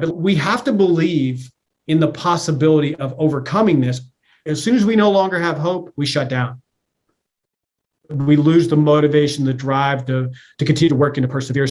But we have to believe in the possibility of overcoming this. As soon as we no longer have hope, we shut down. We lose the motivation, the drive to, to continue to work and to persevere.